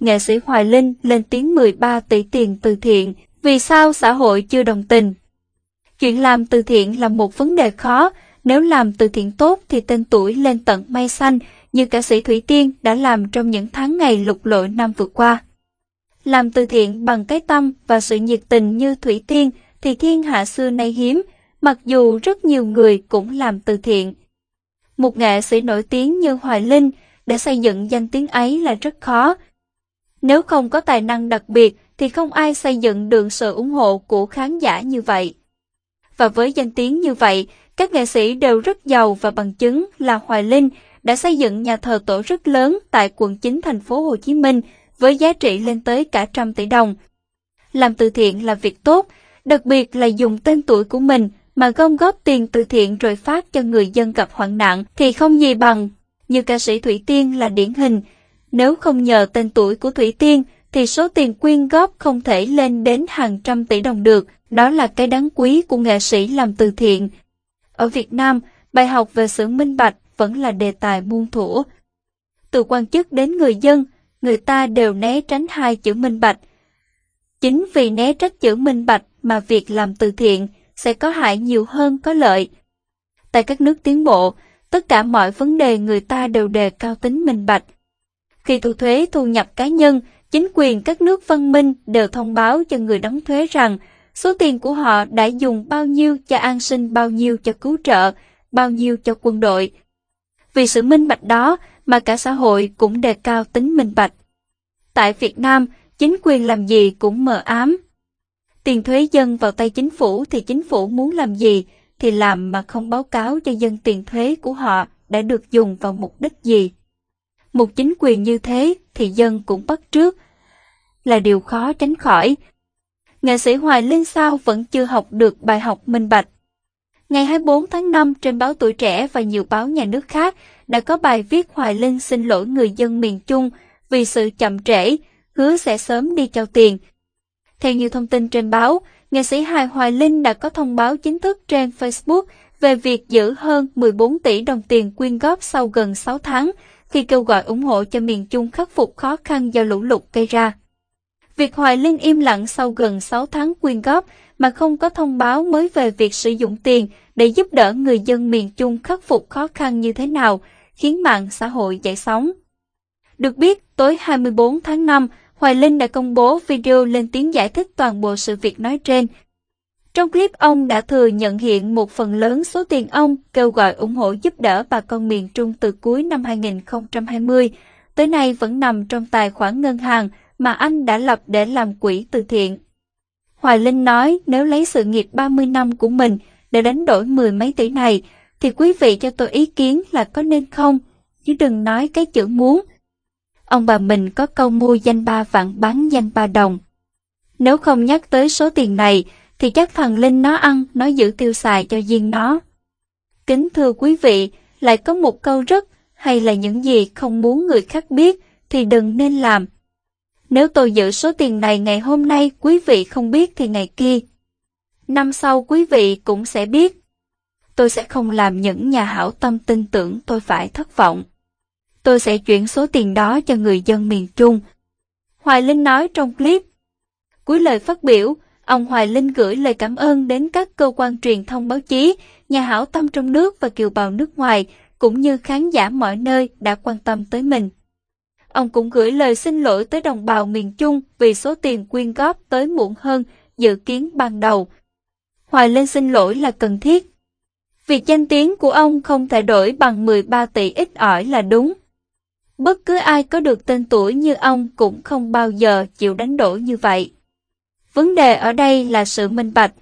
nghệ sĩ Hoài Linh lên tiếng 13 tỷ tiền từ thiện, vì sao xã hội chưa đồng tình? Chuyện làm từ thiện là một vấn đề khó, nếu làm từ thiện tốt thì tên tuổi lên tận mây xanh, như ca sĩ Thủy Tiên đã làm trong những tháng ngày lục lội năm vừa qua. Làm từ thiện bằng cái tâm và sự nhiệt tình như Thủy Tiên thì thiên hạ xưa nay hiếm, mặc dù rất nhiều người cũng làm từ thiện. Một nghệ sĩ nổi tiếng như Hoài Linh để xây dựng danh tiếng ấy là rất khó. Nếu không có tài năng đặc biệt thì không ai xây dựng được sự ủng hộ của khán giả như vậy. Và với danh tiếng như vậy, các nghệ sĩ đều rất giàu và bằng chứng là Hoài Linh đã xây dựng nhà thờ tổ rất lớn tại quận 9 thành phố Hồ Chí Minh với giá trị lên tới cả trăm tỷ đồng. Làm từ thiện là việc tốt, đặc biệt là dùng tên tuổi của mình mà gom góp tiền từ thiện rồi phát cho người dân gặp hoạn nạn thì không gì bằng. Như ca sĩ Thủy Tiên là điển hình, nếu không nhờ tên tuổi của Thủy Tiên thì số tiền quyên góp không thể lên đến hàng trăm tỷ đồng được. Đó là cái đáng quý của nghệ sĩ làm từ thiện. Ở Việt Nam, bài học về sự minh bạch vẫn là đề tài muôn thuở. Từ quan chức đến người dân, người ta đều né tránh hai chữ minh bạch. Chính vì né trách chữ minh bạch mà việc làm từ thiện sẽ có hại nhiều hơn có lợi. Tại các nước tiến bộ, tất cả mọi vấn đề người ta đều đề cao tính minh bạch. Khi thu thuế thu nhập cá nhân, chính quyền các nước văn minh đều thông báo cho người đóng thuế rằng số tiền của họ đã dùng bao nhiêu cho an sinh, bao nhiêu cho cứu trợ, bao nhiêu cho quân đội. Vì sự minh bạch đó mà cả xã hội cũng đề cao tính minh bạch. Tại Việt Nam, chính quyền làm gì cũng mờ ám. Tiền thuế dân vào tay chính phủ thì chính phủ muốn làm gì thì làm mà không báo cáo cho dân tiền thuế của họ đã được dùng vào mục đích gì. Một chính quyền như thế thì dân cũng bắt trước, là điều khó tránh khỏi. Nghệ sĩ Hoài Linh sao vẫn chưa học được bài học minh bạch. Ngày 24 tháng 5 trên báo Tuổi Trẻ và nhiều báo nhà nước khác đã có bài viết Hoài Linh xin lỗi người dân miền Trung vì sự chậm trễ, hứa sẽ sớm đi trao tiền. Theo nhiều thông tin trên báo, nghệ sĩ Hài Hoài Linh đã có thông báo chính thức trên Facebook về việc giữ hơn 14 tỷ đồng tiền quyên góp sau gần 6 tháng khi kêu gọi ủng hộ cho miền Trung khắc phục khó khăn do lũ lụt gây ra. Việc Hoài Linh im lặng sau gần 6 tháng quyên góp mà không có thông báo mới về việc sử dụng tiền để giúp đỡ người dân miền Trung khắc phục khó khăn như thế nào, khiến mạng xã hội dậy sóng. Được biết, tối 24 tháng 5, Hoài Linh đã công bố video lên tiếng giải thích toàn bộ sự việc nói trên. Trong clip ông đã thừa nhận hiện một phần lớn số tiền ông kêu gọi ủng hộ giúp đỡ bà con miền Trung từ cuối năm 2020, tới nay vẫn nằm trong tài khoản ngân hàng mà anh đã lập để làm quỹ từ thiện. Hoài Linh nói nếu lấy sự nghiệp 30 năm của mình để đánh đổi mười mấy tỷ này, thì quý vị cho tôi ý kiến là có nên không, chứ đừng nói cái chữ muốn. Ông bà mình có câu mua danh ba vạn bán danh ba đồng. Nếu không nhắc tới số tiền này, thì chắc thằng Linh nó ăn, nó giữ tiêu xài cho riêng nó. Kính thưa quý vị, lại có một câu rất hay là những gì không muốn người khác biết thì đừng nên làm. Nếu tôi giữ số tiền này ngày hôm nay quý vị không biết thì ngày kia. Năm sau quý vị cũng sẽ biết. Tôi sẽ không làm những nhà hảo tâm tin tưởng tôi phải thất vọng. Tôi sẽ chuyển số tiền đó cho người dân miền Trung. Hoài Linh nói trong clip. Cuối lời phát biểu, ông Hoài Linh gửi lời cảm ơn đến các cơ quan truyền thông báo chí, nhà hảo tâm trong nước và kiều bào nước ngoài, cũng như khán giả mọi nơi đã quan tâm tới mình. Ông cũng gửi lời xin lỗi tới đồng bào miền Trung vì số tiền quyên góp tới muộn hơn dự kiến ban đầu. Hoài Linh xin lỗi là cần thiết. Việc danh tiếng của ông không thể đổi bằng 13 tỷ ít ỏi là đúng. Bất cứ ai có được tên tuổi như ông cũng không bao giờ chịu đánh đổi như vậy. Vấn đề ở đây là sự minh bạch.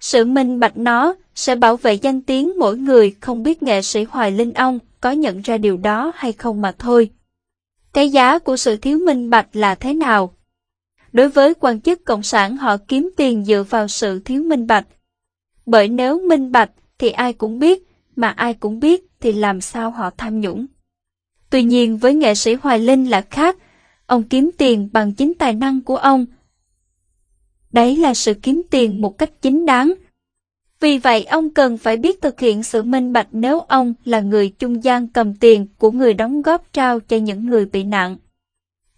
Sự minh bạch nó sẽ bảo vệ danh tiếng mỗi người không biết nghệ sĩ Hoài Linh ông có nhận ra điều đó hay không mà thôi. Cái giá của sự thiếu minh bạch là thế nào? Đối với quan chức cộng sản họ kiếm tiền dựa vào sự thiếu minh bạch. Bởi nếu minh bạch thì ai cũng biết, mà ai cũng biết thì làm sao họ tham nhũng. Tuy nhiên với nghệ sĩ Hoài Linh là khác, ông kiếm tiền bằng chính tài năng của ông. Đấy là sự kiếm tiền một cách chính đáng, vì vậy ông cần phải biết thực hiện sự minh bạch nếu ông là người trung gian cầm tiền của người đóng góp trao cho những người bị nạn.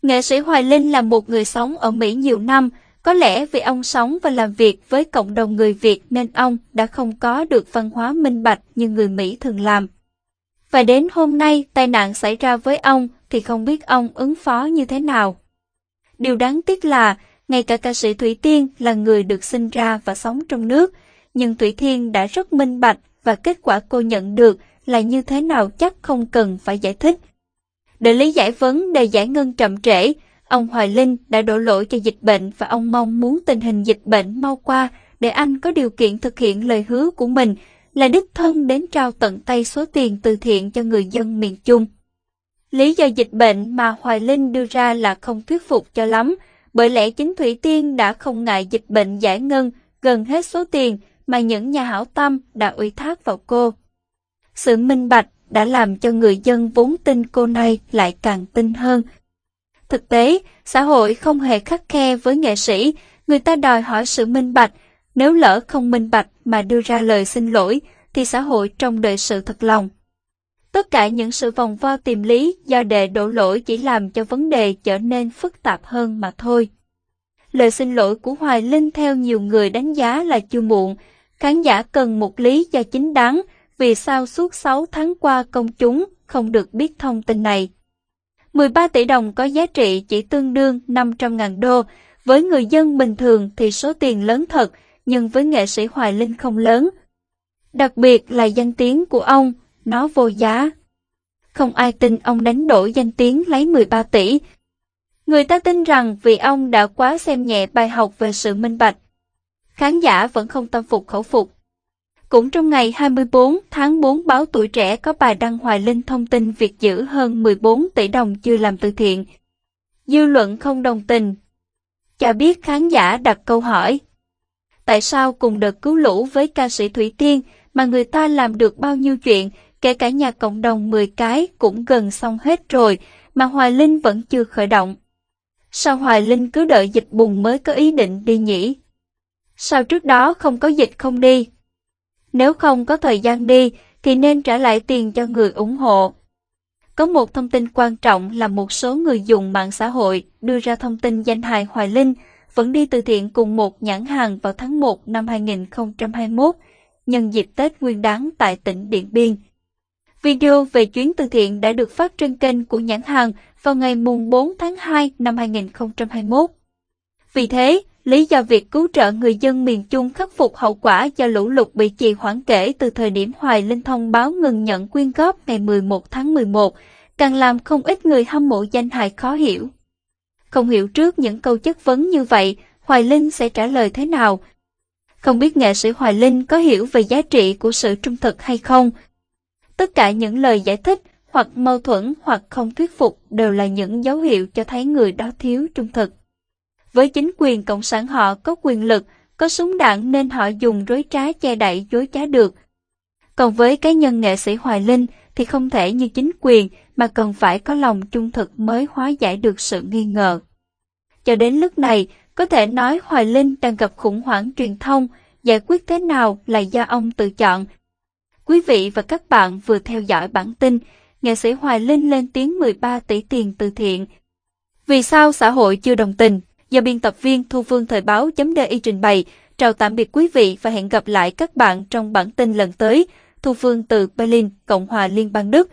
Nghệ sĩ Hoài Linh là một người sống ở Mỹ nhiều năm, có lẽ vì ông sống và làm việc với cộng đồng người Việt nên ông đã không có được văn hóa minh bạch như người Mỹ thường làm. Và đến hôm nay tai nạn xảy ra với ông thì không biết ông ứng phó như thế nào. Điều đáng tiếc là, ngay cả ca sĩ Thủy Tiên là người được sinh ra và sống trong nước, nhưng Thủy Tiên đã rất minh bạch và kết quả cô nhận được là như thế nào chắc không cần phải giải thích. Để lý giải vấn đề giải ngân chậm trễ, ông Hoài Linh đã đổ lỗi cho dịch bệnh và ông mong muốn tình hình dịch bệnh mau qua để anh có điều kiện thực hiện lời hứa của mình là đích thân đến trao tận tay số tiền từ thiện cho người dân miền Trung. Lý do dịch bệnh mà Hoài Linh đưa ra là không thuyết phục cho lắm, bởi lẽ chính Thủy Tiên đã không ngại dịch bệnh giải ngân gần hết số tiền mà những nhà hảo tâm đã ủy thác vào cô. Sự minh bạch đã làm cho người dân vốn tin cô này lại càng tin hơn. Thực tế, xã hội không hề khắc khe với nghệ sĩ, người ta đòi hỏi sự minh bạch, nếu lỡ không minh bạch mà đưa ra lời xin lỗi, thì xã hội trong đời sự thật lòng. Tất cả những sự vòng vo tìm lý do đệ đổ lỗi chỉ làm cho vấn đề trở nên phức tạp hơn mà thôi. Lời xin lỗi của Hoài Linh theo nhiều người đánh giá là chưa muộn, khán giả cần một lý do chính đáng vì sao suốt 6 tháng qua công chúng không được biết thông tin này. 13 tỷ đồng có giá trị chỉ tương đương 500.000 đô, với người dân bình thường thì số tiền lớn thật, nhưng với nghệ sĩ Hoài Linh không lớn. Đặc biệt là danh tiếng của ông, nó vô giá. Không ai tin ông đánh đổi danh tiếng lấy 13 tỷ. Người ta tin rằng vì ông đã quá xem nhẹ bài học về sự minh bạch. Khán giả vẫn không tâm phục khẩu phục. Cũng trong ngày 24 tháng 4 báo Tuổi Trẻ có bài đăng Hoài Linh thông tin việc giữ hơn 14 tỷ đồng chưa làm từ thiện. Dư luận không đồng tình. Cho biết khán giả đặt câu hỏi. Tại sao cùng đợt cứu lũ với ca sĩ Thủy Tiên mà người ta làm được bao nhiêu chuyện, kể cả nhà cộng đồng 10 cái cũng gần xong hết rồi, mà Hoài Linh vẫn chưa khởi động. Sao Hoài Linh cứ đợi dịch bùng mới có ý định đi nhỉ? Sao trước đó không có dịch không đi? Nếu không có thời gian đi, thì nên trả lại tiền cho người ủng hộ. Có một thông tin quan trọng là một số người dùng mạng xã hội đưa ra thông tin danh hài Hoài Linh vẫn đi từ thiện cùng một nhãn hàng vào tháng 1 năm 2021, nhân dịp Tết Nguyên đán tại tỉnh Điện Biên. Video về chuyến từ thiện đã được phát trên kênh của nhãn hàng vào ngày mùng 4 tháng 2 năm 2021. Vì thế, lý do việc cứu trợ người dân miền Trung khắc phục hậu quả do lũ lụt bị trì hoãn kể từ thời điểm Hoài Linh thông báo ngừng nhận quyên góp ngày 11 tháng 11, càng làm không ít người hâm mộ danh hài khó hiểu. Không hiểu trước những câu chất vấn như vậy, Hoài Linh sẽ trả lời thế nào? Không biết nghệ sĩ Hoài Linh có hiểu về giá trị của sự trung thực hay không? Tất cả những lời giải thích hoặc mâu thuẫn hoặc không thuyết phục đều là những dấu hiệu cho thấy người đó thiếu trung thực. Với chính quyền Cộng sản họ có quyền lực, có súng đạn nên họ dùng rối trá che đậy dối trá được. Còn với cá nhân nghệ sĩ Hoài Linh thì không thể như chính quyền mà cần phải có lòng trung thực mới hóa giải được sự nghi ngờ. Cho đến lúc này, có thể nói Hoài Linh đang gặp khủng hoảng truyền thông, giải quyết thế nào là do ông tự chọn. Quý vị và các bạn vừa theo dõi bản tin, nghệ sĩ Hoài Linh lên tiếng 13 tỷ tiền từ thiện. Vì sao xã hội chưa đồng tình? Do biên tập viên Thu Phương Thời báo chấm DI trình bày. Chào tạm biệt quý vị và hẹn gặp lại các bạn trong bản tin lần tới. Thu Phương từ Berlin, Cộng hòa Liên bang Đức.